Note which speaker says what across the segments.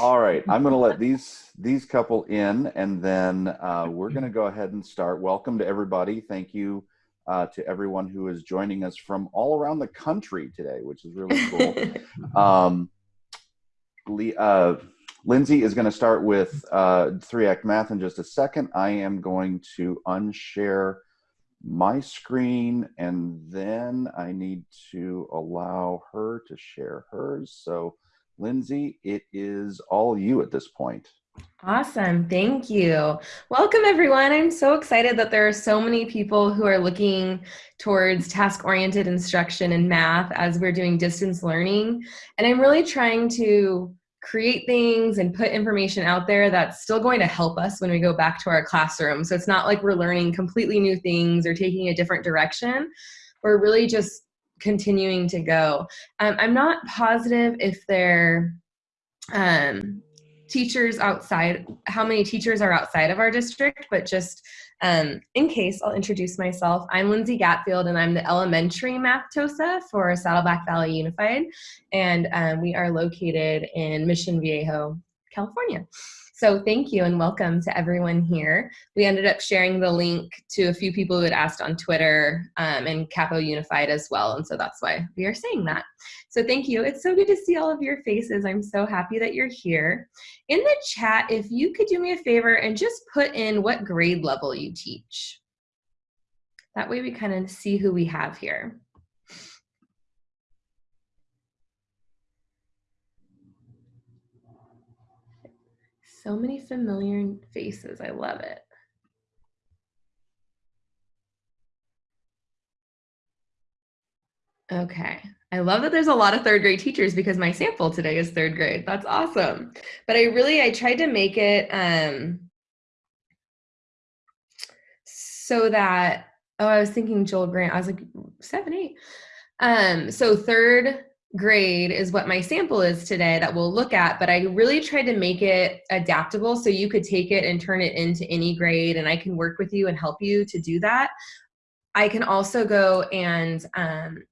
Speaker 1: All right, I'm going to let these these couple in, and then uh, we're going to go ahead and start. Welcome to everybody. Thank you uh, to everyone who is joining us from all around the country today, which is really cool. um, uh, Lindsay is going to start with uh, three act math in just a second. I am going to unshare my screen and then I need to allow her to share hers. So Lindsay, it is all you at this point.
Speaker 2: Awesome. Thank you. Welcome, everyone. I'm so excited that there are so many people who are looking towards task oriented instruction in math as we're doing distance learning. And I'm really trying to create things and put information out there that's still going to help us when we go back to our classroom. So it's not like we're learning completely new things or taking a different direction. We're really just continuing to go. Um, I'm not positive if they're um, teachers outside, how many teachers are outside of our district, but just um, in case, I'll introduce myself. I'm Lindsay Gatfield, and I'm the elementary math TOSA for Saddleback Valley Unified, and um, we are located in Mission Viejo, California. So thank you and welcome to everyone here. We ended up sharing the link to a few people who had asked on Twitter um, and Capo Unified as well. And so that's why we are saying that. So thank you. It's so good to see all of your faces. I'm so happy that you're here. In the chat, if you could do me a favor and just put in what grade level you teach. That way we kind of see who we have here. So many familiar faces. I love it. Okay. I love that there's a lot of third grade teachers because my sample today is third grade. That's awesome. But I really, I tried to make it um, so that, oh, I was thinking Joel Grant. I was like, seven, eight. Um, so third grade is what my sample is today that we'll look at, but I really tried to make it adaptable so you could take it and turn it into any grade and I can work with you and help you to do that. I can also go and um,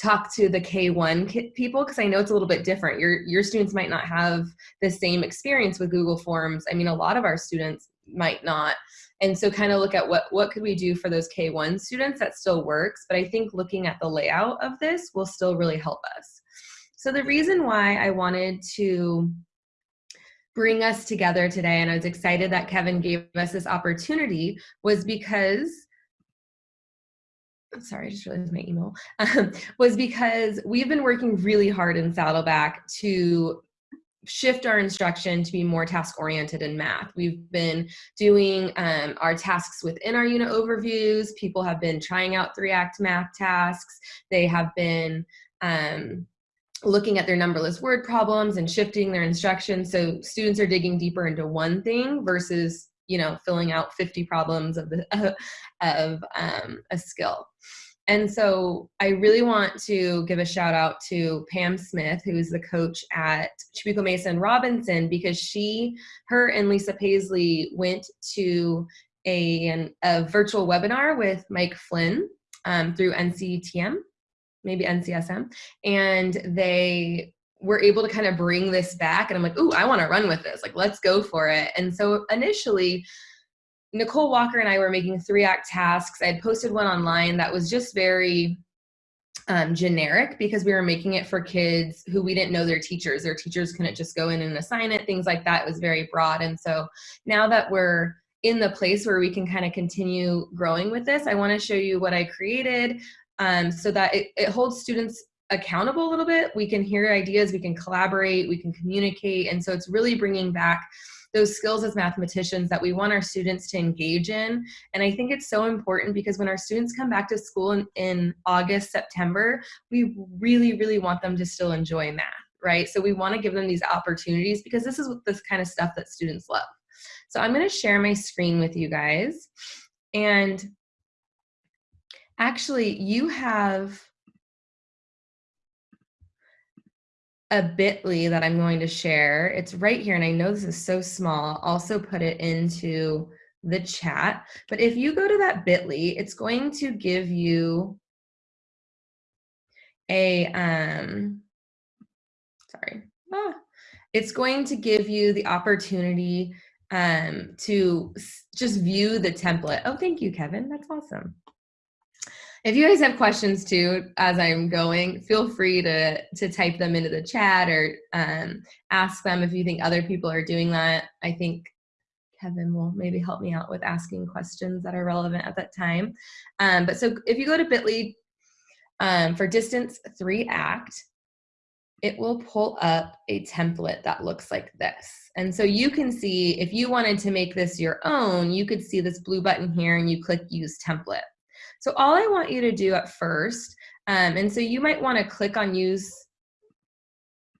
Speaker 2: talk to the K1 people because I know it's a little bit different. Your, your students might not have the same experience with Google Forms. I mean, a lot of our students might not and so kind of look at what what could we do for those k1 students that still works but i think looking at the layout of this will still really help us. So the reason why i wanted to bring us together today and i was excited that kevin gave us this opportunity was because sorry, I just realized my email, was because we've been working really hard in Saddleback to shift our instruction to be more task oriented in math. We've been doing um, our tasks within our unit overviews. People have been trying out three act math tasks. They have been um, looking at their numberless word problems and shifting their instruction. So students are digging deeper into one thing versus you know filling out 50 problems of the of um, a skill. And so I really want to give a shout out to Pam Smith, who is the coach at Trabuco Mason Robinson, because she, her and Lisa Paisley went to a, an, a virtual webinar with Mike Flynn um, through NCTM, maybe NCSM, and they were able to kind of bring this back. And I'm like, ooh, I want to run with this. Like, let's go for it. And so initially, Nicole Walker and I were making three act tasks. I had posted one online that was just very um, generic because we were making it for kids who we didn't know their teachers. Their teachers couldn't just go in and assign it, things like that. It was very broad. And so now that we're in the place where we can kind of continue growing with this, I want to show you what I created um, so that it, it holds students accountable a little bit. We can hear ideas, we can collaborate, we can communicate. And so it's really bringing back those skills as mathematicians that we want our students to engage in. And I think it's so important because when our students come back to school in, in August, September, we really, really want them to still enjoy math, right? So we want to give them these opportunities because this is this kind of stuff that students love. So I'm going to share my screen with you guys. And actually, you have a bit.ly that I'm going to share. It's right here, and I know this is so small. I'll also put it into the chat. But if you go to that bit.ly, it's going to give you a, um, sorry, ah, it's going to give you the opportunity um, to just view the template. Oh, thank you, Kevin. That's awesome. If you guys have questions too, as I'm going, feel free to, to type them into the chat or um, ask them if you think other people are doing that. I think Kevin will maybe help me out with asking questions that are relevant at that time. Um, but so if you go to bit.ly um, for distance three act, it will pull up a template that looks like this. And so you can see if you wanted to make this your own, you could see this blue button here and you click use template. So all I want you to do at first, um, and so you might want to click on use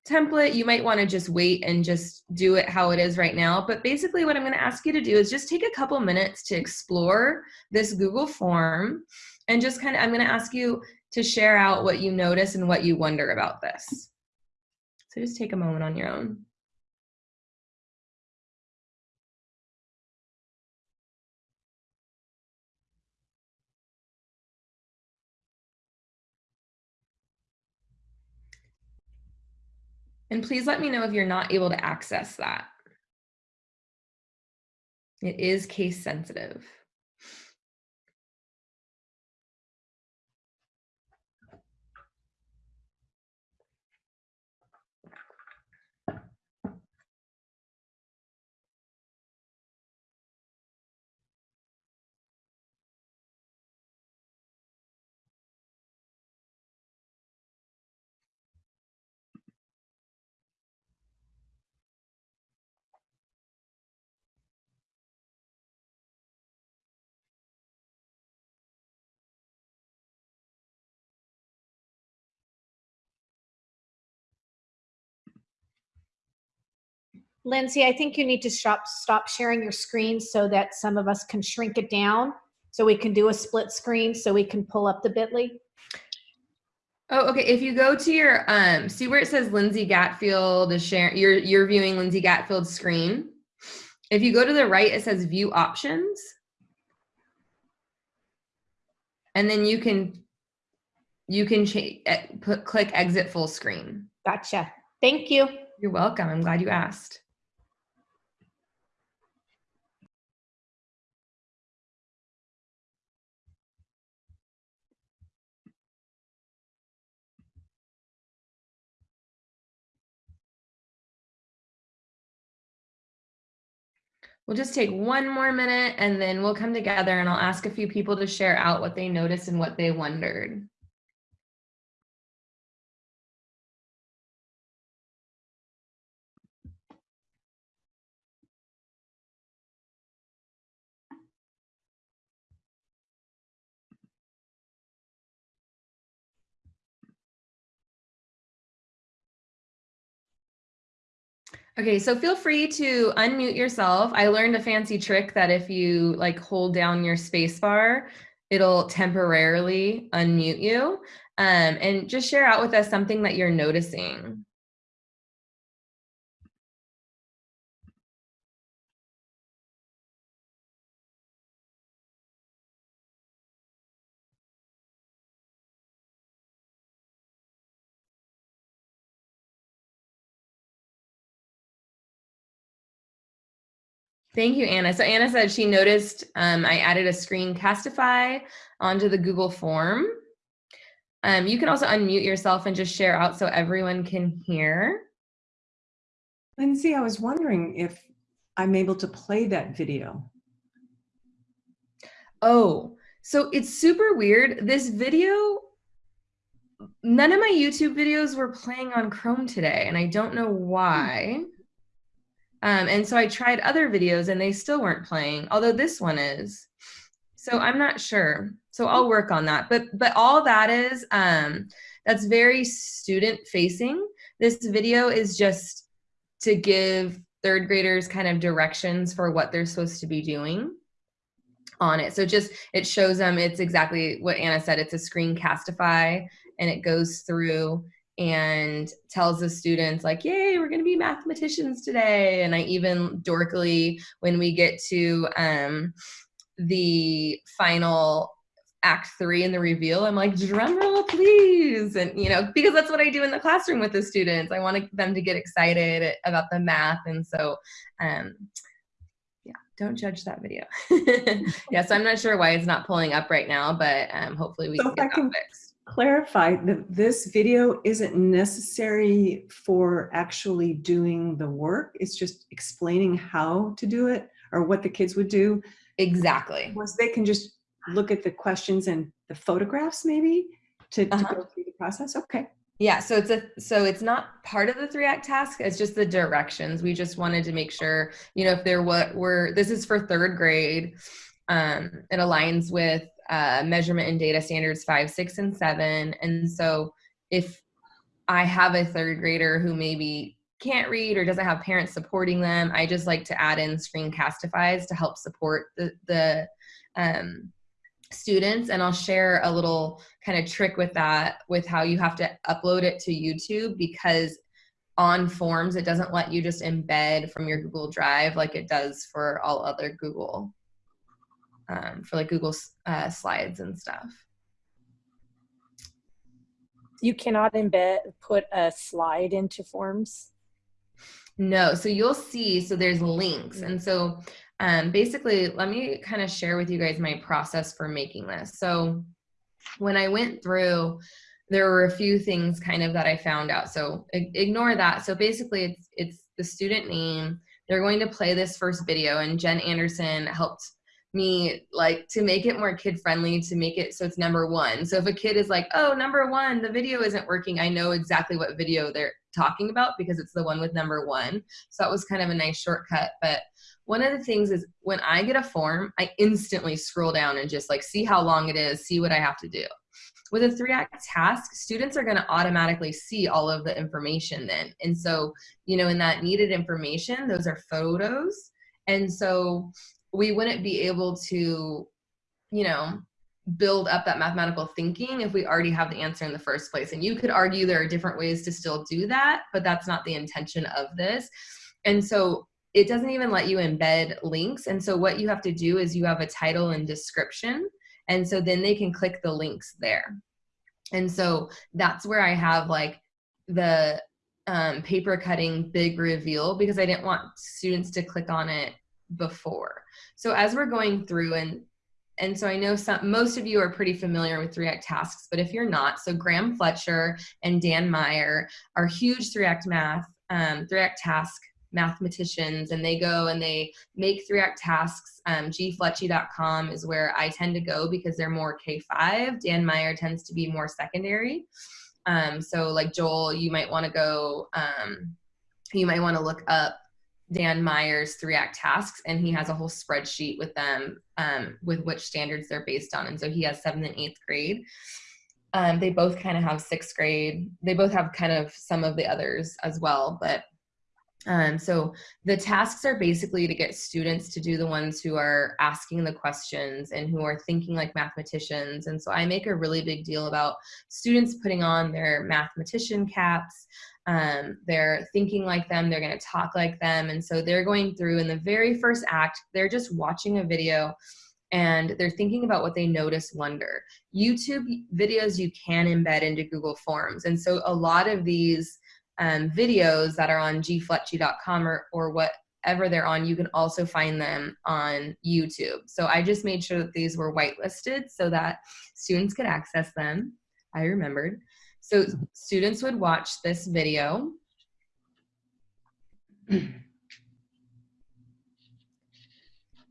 Speaker 2: template, you might want to just wait and just do it how it is right now. But basically what I'm going to ask you to do is just take a couple minutes to explore this Google form and just kind of, I'm going to ask you to share out what you notice and what you wonder about this. So just take a moment on your own. And please let me know if you're not able to access that. It is case sensitive.
Speaker 3: Lindsay, I think you need to stop, stop sharing your screen so that some of us can shrink it down so we can do a split screen so we can pull up the bit.ly.
Speaker 2: Oh, okay. If you go to your, um, see where it says Lindsay Gatfield is sharing, you're, you're viewing Lindsay Gatfield's screen. If you go to the right, it says view options. And then you can, you can put, click exit full screen.
Speaker 3: Gotcha. Thank you.
Speaker 2: You're welcome. I'm glad you asked. We'll just take one more minute and then we'll come together and I'll ask a few people to share out what they noticed and what they wondered. Okay, so feel free to unmute yourself. I learned a fancy trick that if you like hold down your space bar, it'll temporarily unmute you. Um, and just share out with us something that you're noticing. Thank you, Anna. So Anna said she noticed um, I added a Screencastify onto the Google form. Um, you can also unmute yourself and just share out so everyone can hear.
Speaker 4: Lindsay, I was wondering if I'm able to play that video.
Speaker 2: Oh, so it's super weird. This video, none of my YouTube videos were playing on Chrome today, and I don't know why. Um, and so I tried other videos and they still weren't playing, although this one is. So I'm not sure. So I'll work on that. But but all that is, um, that's very student facing. This video is just to give third graders kind of directions for what they're supposed to be doing on it. So just, it shows them, it's exactly what Anna said, it's a Screencastify and it goes through and tells the students like, yay, we're gonna be mathematicians today. And I even dorkily, when we get to um, the final act three in the reveal, I'm like, drum roll, please. And, you know, because that's what I do in the classroom with the students. I want them to get excited about the math. And so, um, yeah, don't judge that video. yeah, so I'm not sure why it's not pulling up right now, but um, hopefully we
Speaker 4: So
Speaker 2: can get that fixed.
Speaker 4: Clarify that this video isn't necessary for actually doing the work. It's just explaining how to do it or what the kids would do.
Speaker 2: Exactly.
Speaker 4: Was they can just look at the questions and the photographs maybe to, to
Speaker 2: Uh-huh.
Speaker 4: go through the process? Okay.
Speaker 2: Yeah, so it's a so it's not part of the three act task. It's just the directions. We just wanted to make sure, you know, if there what were this is for third grade. Um, it aligns with uh, measurement and data standards five, six, and seven. And so if I have a third grader who maybe can't read or doesn't have parents supporting them, I just like to add in screencastifys to help support the the um, students. And I'll share a little kind of trick with that with how you have to upload it to YouTube because on forms it doesn't let you just embed from your Google Drive like it does for all other Google um, for like Google uh, Slides and stuff.
Speaker 5: You cannot embed, put a slide into forms.
Speaker 2: No, so you'll see, so there's links. And so um, basically, let me kind of share with you guys my process for making this. So when I went through, there were a few things kind of that I found out. So ignore that. So basically, it's it's the student name. They're going to play this first video, and Jen Anderson helped me like to make it more kid friendly to make it so it's number one. So if a kid is like oh number one the video isn't working i know exactly what video they're talking about because it's the one with number one. So that was kind of a nice shortcut. But one of the things is when i get a form i instantly scroll down and just like see how long it is see what i have to do. With a three act task students are going to automatically see all of the information then. And so you know in that needed information those are photos. And so we wouldn't be able to you know build up that mathematical thinking if we already have the answer in the first place. And you could argue there are different ways to still do that but that's not the intention of this. And so it doesn't even let you embed links. And so what you have to do is you have a title and description. And so then they can click the links there. And so that's where i have like the um, paper cutting big reveal because i didn't want students to click on it before so as we're going through and and so I know some most of you are pretty familiar with three act tasks, but if you're not, so Graham Fletcher and Dan Meyer are huge three act math, um, three act task mathematicians, and they go and they make three act tasks. Um, gfletchy.com is where I tend to go because they're more K5. Dan Meyer tends to be more secondary. Um, so like Joel, you might want to go. Um, you might want to look up Dan Meyer's three act tasks, and he has a whole spreadsheet with them um, with which standards they're based on. And so he has seventh and eighth grade. Um, they both kind of have sixth grade. They both have kind of some of the others as well. But um, so the tasks are basically to get students to do the ones who are asking the questions and who are thinking like mathematicians. And so I make a really big deal about students putting on their mathematician caps. Um, they're thinking like them they're going to talk like them. And so they're going through in the very first act they're just watching a video and they're thinking about what they notice wonder. Youtube videos you can embed into google forms. And so a lot of these um, videos that are on gfletchy.com or, or whatever they're on you can also find them on youtube. So i just made sure that these were whitelisted so that students could access them. I remembered. So students would watch this video.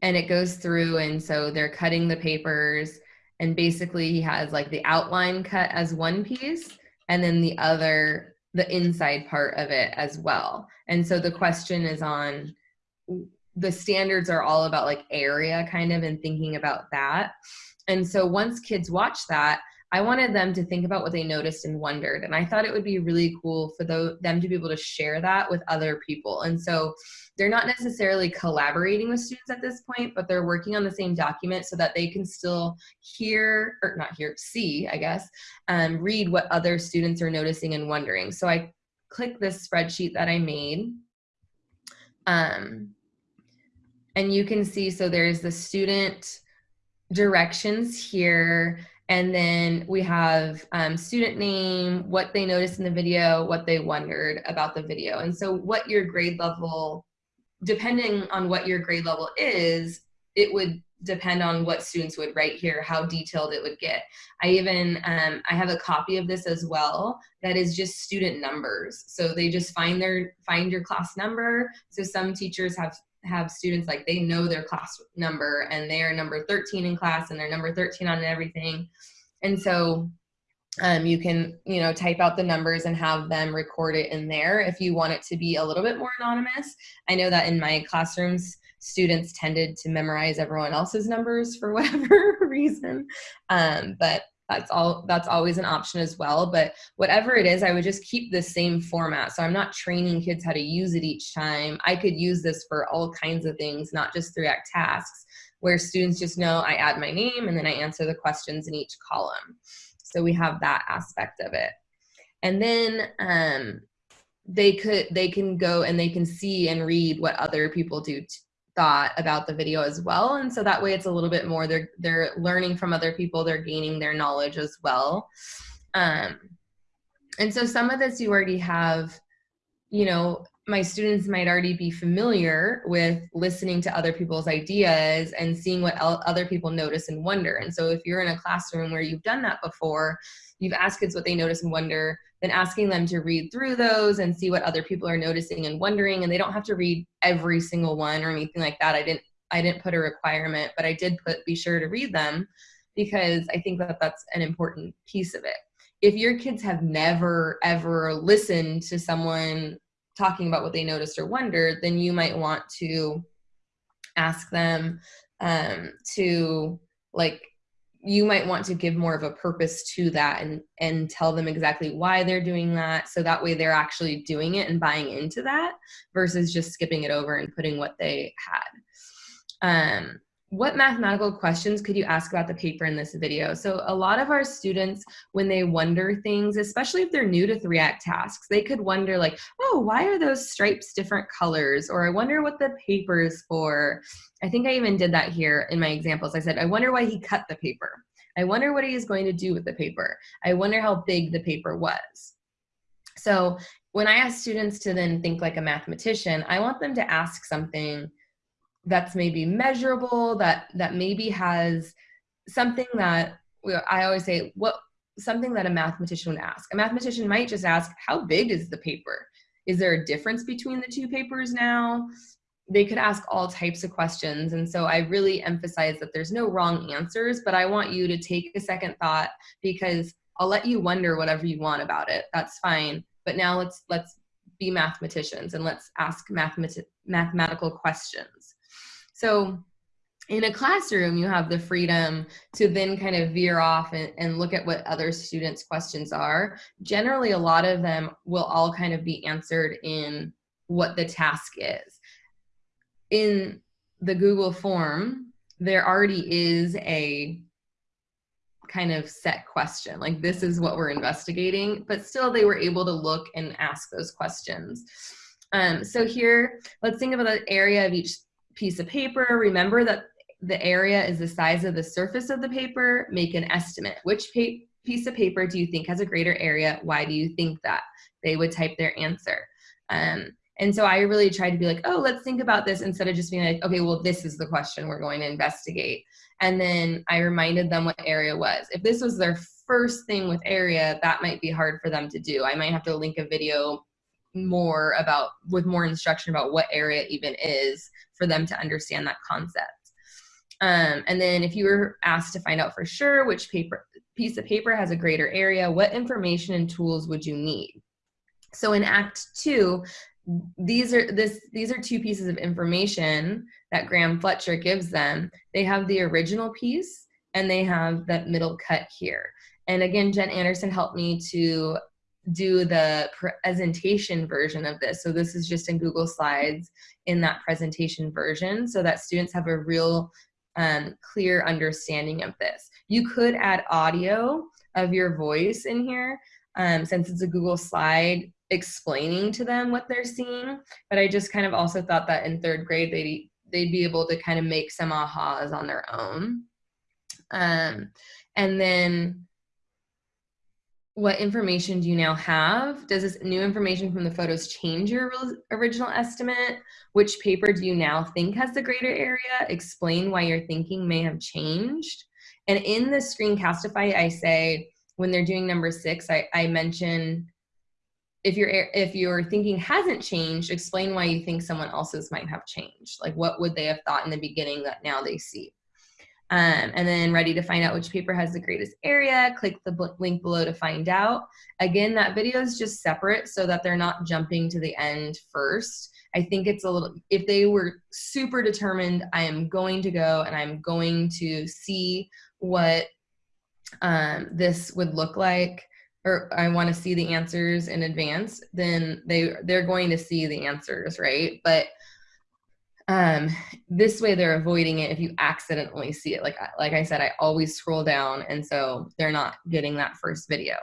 Speaker 2: and it goes through and so they're cutting the papers and basically he has like the outline cut as one piece and then the other the inside part of it as well. And so the question is on the standards are all about like area kind of and thinking about that. And so once kids watch that, I wanted them to think about what they noticed and wondered. And I thought it would be really cool for the, them to be able to share that with other people. And so they're not necessarily collaborating with students at this point, but they're working on the same document so that they can still hear, or not hear, see, I guess, um, read what other students are noticing and wondering. So I click this spreadsheet that I made. Um, and you can see, so there's the student directions here. And then we have um, student name, what they noticed in the video, what they wondered about the video. And so what your grade level, depending on what your grade level is, it would depend on what students would write here, how detailed it would get. I even, um, I have a copy of this as well that is just student numbers. So they just find their, find your class number. So some teachers have have students like they know their class number and they are number 13 in class and they're number 13 on everything. And so um, you can, you know, type out the numbers and have them record it in there if you want it to be a little bit more anonymous. I know that in my classrooms, students tended to memorize everyone else's numbers for whatever reason. Um, but that's all that's always an option as well but whatever it is i would just keep the same format so i'm not training kids how to use it each time i could use this for all kinds of things not just through act tasks where students just know i add my name and then i answer the questions in each column so we have that aspect of it. And then um, they could they can go and they can see and read what other people do thought about the video as well. And so that way it's a little bit more they're they're learning from other people they're gaining their knowledge as well. Um, and so some of this you already have you know my students might already be familiar with listening to other people's ideas and seeing what other people notice and wonder. And so if you're in a classroom where you've done that before you've asked kids what they notice and wonder then asking them to read through those and see what other people are noticing and wondering and they don't have to read every single one or anything like that. I didn't i didn't put a requirement but i did put be sure to read them because i think that that's an important piece of it. If your kids have never ever listened to someone talking about what they noticed or wondered then you might want to ask them um, to like you might want to give more of a purpose to that and and tell them exactly why they're doing that so that way they're actually doing it and buying into that versus just skipping it over and putting what they had. Um, what mathematical questions could you ask about the paper in this video? So a lot of our students, when they wonder things, especially if they're new to three act tasks, they could wonder like, oh, why are those stripes different colors? Or I wonder what the paper is for. I think I even did that here in my examples. I said, I wonder why he cut the paper. I wonder what he is going to do with the paper. I wonder how big the paper was. So when I ask students to then think like a mathematician, I want them to ask something that's maybe measurable that that maybe has something that i always say what something that a mathematician would ask. A mathematician might just ask how big is the paper? Is there a difference between the two papers now? They could ask all types of questions. And so i really emphasize that there's no wrong answers but i want you to take a second thought because i'll let you wonder whatever you want about it. That's fine. But now let's let's be mathematicians and let's ask mathemat- mathematical questions so in a classroom, you have the freedom to then kind of veer off and, and, look at what other students' questions are. Generally, a lot of them will all kind of be answered in what the task is. In the Google form, there already is a kind of set question, like this is what we're investigating, but still they were able to look and ask those questions. Um, so here, let's think about the area of each piece of paper. Remember that the area is the size of the surface of the paper. Make an estimate. Which piece of paper do you think has a greater area? Why do you think that? They would type their answer. Um, and so I really tried to be like, oh, let's think about this instead of just being like, okay, well, this is the question we're going to investigate. And then I reminded them what area was. If this was their first thing with area, that might be hard for them to do. I might have to link a video more about with more instruction about what area even is for them to understand that concept. Um, and then if you were asked to find out for sure which paper piece of paper has a greater area, what information and tools would you need? So in Act Two, these are this these are two pieces of information that Graham Fletcher gives them. They have the original piece and they have that middle cut here. And again, Jen Anderson helped me to do the presentation version of this. So this is just in Google Slides in that presentation version so that students have a real um, clear understanding of this. You could add audio of your voice in here um, since it's a Google slide explaining to them what they're seeing. But I just kind of also thought that in third grade, they'd, they'd be able to kind of make some ahas on their own. Um, and then what information do you now have? Does this new information from the photos change your original estimate? Which paper do you now think has the greater area? Explain why your thinking may have changed. And in the screencastify, I say when they're doing number six, I, I mention if your if your thinking hasn't changed, explain why you think someone else's might have changed. Like what would they have thought in the beginning that now they see? Um, and then ready to find out which paper has the greatest area, click the link below to find out. Again, that video is just separate so that they're not jumping to the end first. I think it's a little, if they were super determined, I am going to go and I'm going to see what um, this would look like, or I want to see the answers in advance, then they, they're going to see the answers, right? But um this way they're avoiding it if you accidentally see it. Like like i said i always scroll down and so they're not getting that first video.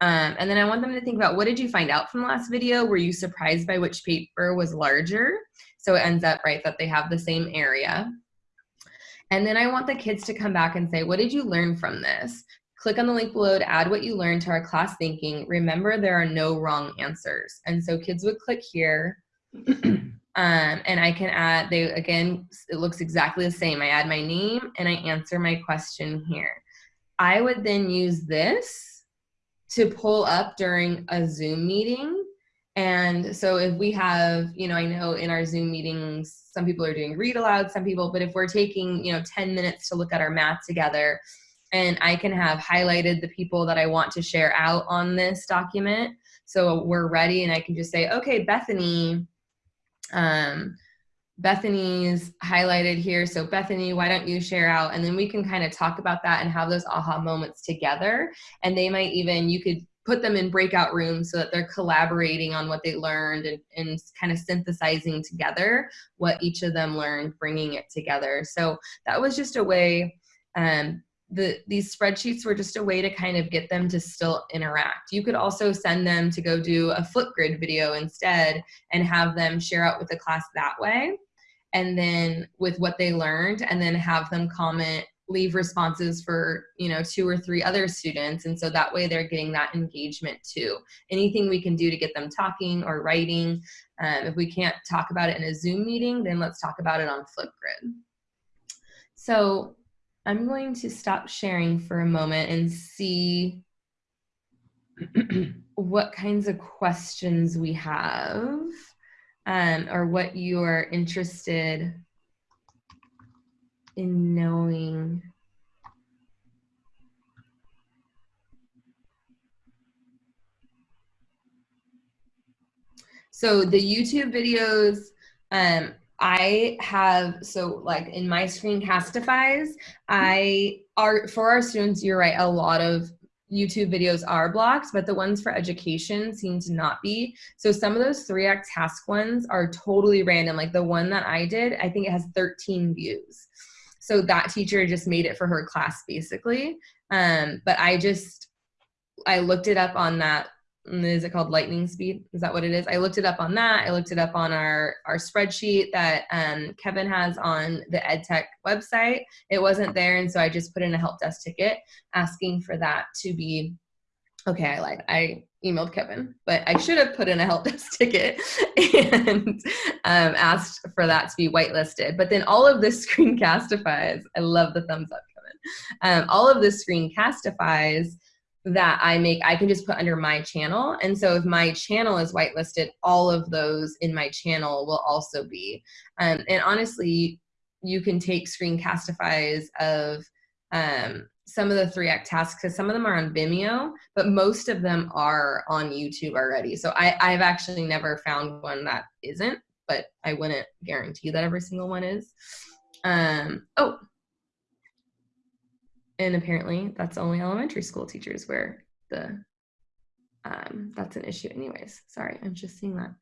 Speaker 2: Um, and then i want them to think about what did you find out from the last video? Were you surprised by which paper was larger? So it ends up right that they have the same area. And then i want the kids to come back and say what did you learn from this? Click on the link below to add what you learned to our class thinking. Remember there are no wrong answers. And so kids would click here um, and I can add, they again, it looks exactly the same. I add my name and I answer my question here. I would then use this to pull up during a Zoom meeting. And so if we have, you know, I know in our Zoom meetings, some people are doing read aloud, some people, but if we're taking, you know, 10 minutes to look at our math together, and I can have highlighted the people that I want to share out on this document. So we're ready and I can just say, okay, Bethany, um, Bethany's highlighted here. So Bethany, why don't you share out? And then we can kind of talk about that and have those aha moments together. And they might even, you could put them in breakout rooms so that they're collaborating on what they learned and, and kind of synthesizing together what each of them learned, bringing it together. So that was just a way, um, the these spreadsheets were just a way to kind of get them to still interact. You could also send them to go do a Flipgrid video instead and have them share out with the class that way and then with what they learned and then have them comment leave responses for you know two or three other students and so that way they're getting that engagement too anything we can do to get them talking or writing um, if we can't talk about it in a zoom meeting then let's talk about it on flipgrid so I'm going to stop sharing for a moment and see what kinds of questions we have um, or what you are interested in knowing. So the YouTube videos, um, I have so like in my screencastifies, I are for our students, you're right, a lot of YouTube videos are blocked, but the ones for education seem to not be. So some of those 3Act task ones are totally random. Like the one that I did, I think it has 13 views. So that teacher just made it for her class basically. Um, but I just, I looked it up on that is it called lightning speed? Is that what it is? I looked it up on that. I looked it up on our our spreadsheet that um, kevin has on the edtech website. It wasn't there and so i just put in a help desk ticket asking for that to be okay i lied. I emailed kevin but i should have put in a help desk ticket and um, asked for that to be whitelisted. But then all of this screencastifies i love the thumbs up kevin. Um, all of this screencastifies that I make, I can just put under my channel. And so if my channel is whitelisted, all of those in my channel will also be. Um, and honestly, you can take screencastifies of um, some of the 3Act tasks because some of them are on Vimeo, but most of them are on YouTube already. So I, I've actually never found one that isn't, but I wouldn't guarantee that every single one is. Um, oh, and apparently that's only elementary school teachers where the um, that's an issue anyways. Sorry i'm just seeing that.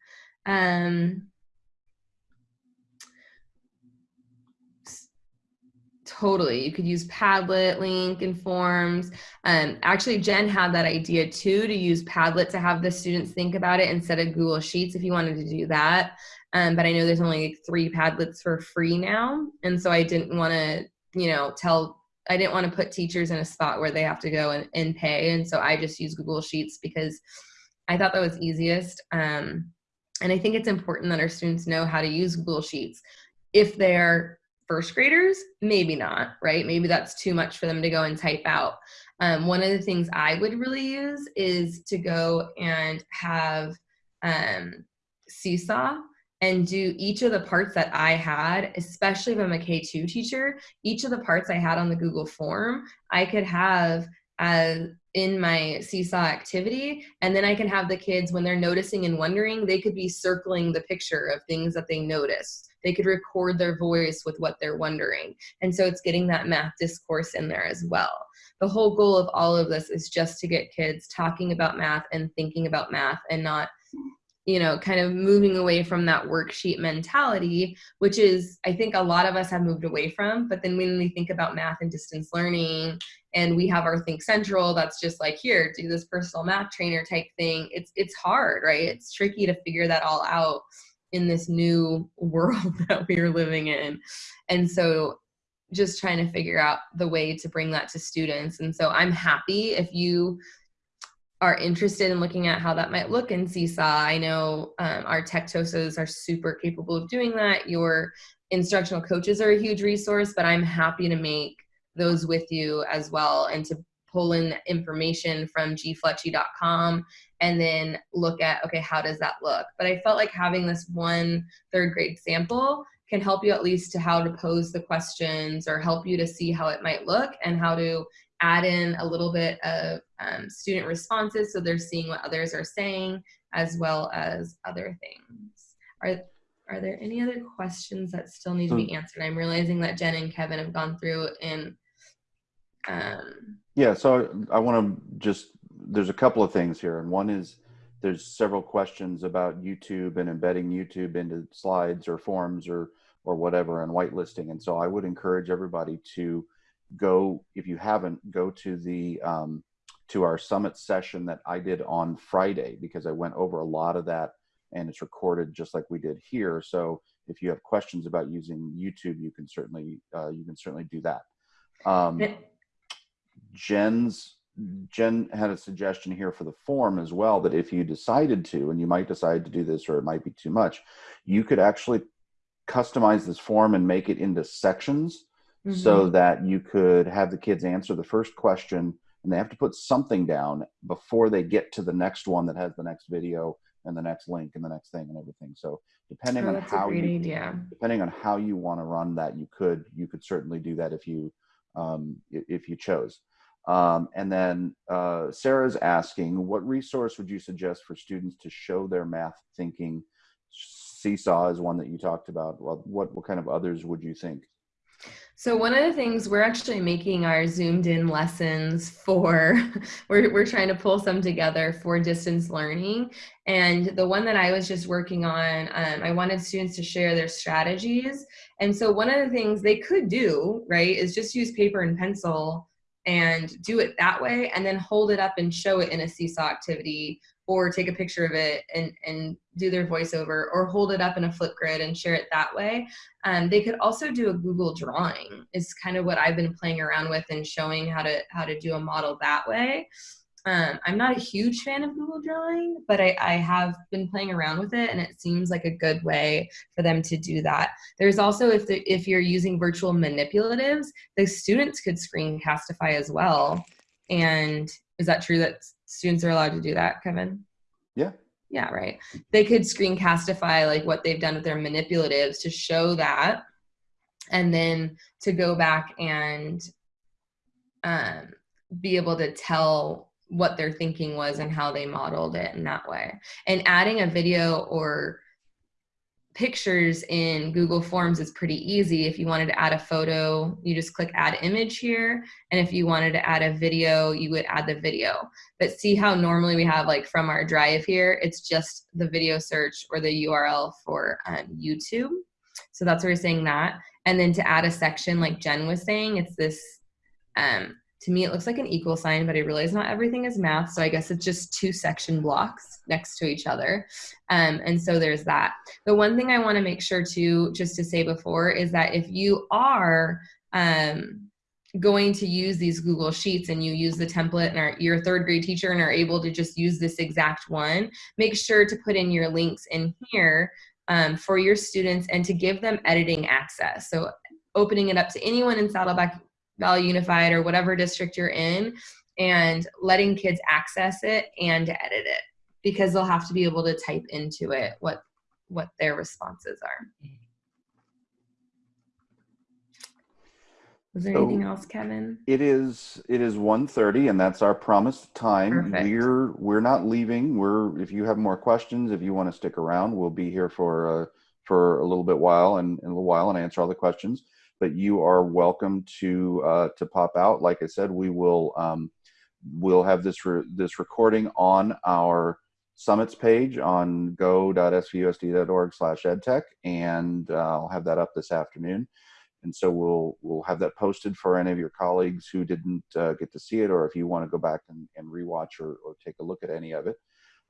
Speaker 2: Um, totally you could use padlet link and forms um, actually jen had that idea too to use padlet to have the students think about it instead of google sheets if you wanted to do that. Um, but i know there's only like three padlets for free now. And so i didn't want to you know tell I didn't want to put teachers in a spot where they have to go and, and pay. And so I just use Google Sheets because I thought that was easiest. Um, and I think it's important that our students know how to use Google Sheets. If they're first graders, maybe not, right? Maybe that's too much for them to go and type out. Um, one of the things I would really use is to go and have um, Seesaw and do each of the parts that I had, especially if I'm a K2 teacher, each of the parts I had on the Google form, I could have as in my seesaw activity and then i can have the kids when they're noticing and wondering they could be circling the picture of things that they notice they could record their voice with what they're wondering and so it's getting that math discourse in there as well. The whole goal of all of this is just to get kids talking about math and thinking about math and not you know, kind of moving away from that worksheet mentality, which is, I think a lot of us have moved away from. But then when we think about math and distance learning, and we have our Think Central, that's just like here, do this personal math trainer type thing. It's it's hard, right? It's tricky to figure that all out in this new world that we are living in, and so just trying to figure out the way to bring that to students. And so I'm happy if you are interested in looking at how that might look in Seesaw, I know um, our tech TOSAs are super capable of doing that. Your instructional coaches are a huge resource, but I'm happy to make those with you as well and to pull in information from gfletchy.com and then look at, okay, how does that look? But I felt like having this one third grade sample can help you at least to how to pose the questions or help you to see how it might look and how to add in a little bit of um, student responses so they're seeing what others are saying as well as other things. Are, are there any other questions that still need to be answered? I'm realizing that Jen and Kevin have gone through and um,
Speaker 1: yeah, so I, I want to just, there's a couple of things here. And one is there's several questions about YouTube and embedding YouTube into slides or forms or, or whatever and whitelisting. And so I would encourage everybody to go if you haven't go to the um, to our summit session that I did on Friday because I went over a lot of that and it's recorded just like we did here. So if you have questions about using YouTube, you can certainly uh, you can certainly do that. Um, Jen's Jen had a suggestion here for the form as well that if you decided to, and you might decide to do this or it might be too much, you could actually customize this form and make it into sections mm-hmm. so that you could have the kids answer the first question and they have to put something down before they get to the next one that has the next video and the next link and the next thing and everything. So depending oh, on how you idea. depending on how you want to run that, you could you could certainly do that if you um, if you chose. Um, and then uh, Sarah's asking, what resource would you suggest for students to show their math thinking? Seesaw is one that you talked about. Well, what what kind of others would you think?
Speaker 2: So one of the things we're actually making our zoomed in lessons for, we're, we're trying to pull some together for distance learning. And the one that I was just working on, um, I wanted students to share their strategies. And so one of the things they could do, right, is just use paper and pencil and do it that way and then hold it up and show it in a seesaw activity or take a picture of it and, and do their voiceover or hold it up in a Flipgrid and share it that way. Um, they could also do a Google drawing is kind of what I've been playing around with and showing how to how to do a model that way. Um, I'm not a huge fan of Google Drawing, but I, I, have been playing around with it, and it seems like a good way for them to do that. There's also if the, if you're using virtual manipulatives, the students could screencastify as well. And is that true that students are allowed to do that, Kevin?
Speaker 1: Yeah.
Speaker 2: Yeah, right. They could screencastify like what they've done with their manipulatives to show that, and then to go back and um, be able to tell what their thinking was and how they modeled it in that way. And adding a video or pictures in Google Forms is pretty easy. If you wanted to add a photo, you just click add image here. And if you wanted to add a video, you would add the video. But see how normally we have like from our drive here, it's just the video search or the URL for um, YouTube. So that's where we're saying that. And then to add a section like Jen was saying, it's this um, to me it looks like an equal sign but i realize not everything is math so i guess it's just two section blocks next to each other um, and so there's that the one thing i want to make sure to just to say before is that if you are um, going to use these Google Sheets and you use the template and are, you're a third grade teacher and are able to just use this exact one, make sure to put in your links in here um, for your students and to give them editing access. So opening it up to anyone in Saddleback Valley Unified or whatever district you're in and letting kids access it and edit it because they'll have to be able to type into it what what their responses are. Was there
Speaker 1: So-
Speaker 2: anything else, Kevin?
Speaker 1: It is it is 1:30 and that's our promised time.
Speaker 2: Perfect.
Speaker 1: We're we're not leaving. We're if you have more questions, if you want to stick around, we'll be here for uh, for a little bit while and, and a little while and answer all the questions. But you are welcome to uh, to pop out. Like I said, we will um, we'll have this re- this recording on our summits page on go.svusd.org/edtech, and uh, I'll have that up this afternoon. And so we'll we'll have that posted for any of your colleagues who didn't uh, get to see it or if you want to go back and, and rewatch or, or take a look at any of it.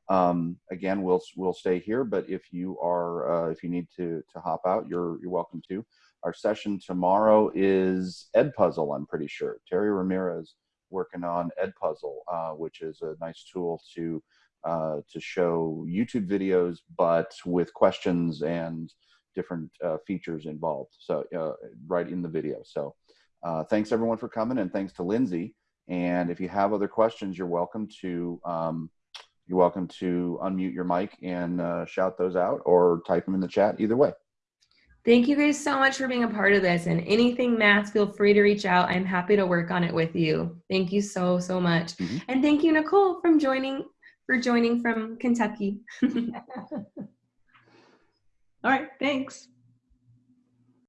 Speaker 1: Um, again we'll we'll stay here but if you are uh, if you need to to hop out you're you're welcome to our session tomorrow is Edpuzzle i'm pretty sure terry ramirez working on Edpuzzle uh, which is a nice tool to uh, to show youtube videos but with questions and different uh, features involved. So uh, right in the video. So uh, thanks everyone for coming and thanks to Lindsay. And if you have other questions, you're welcome to um, you're welcome to unmute your mic and uh, shout those out or type them in the chat. Either way.
Speaker 2: Thank you guys so much for being a part of this. And anything math, feel free to reach out. I'm happy to work on it with you. Thank you so so much.
Speaker 1: Mhm.
Speaker 2: And thank you, Nicole, from joining for joining from Kentucky.
Speaker 4: All right, thanks.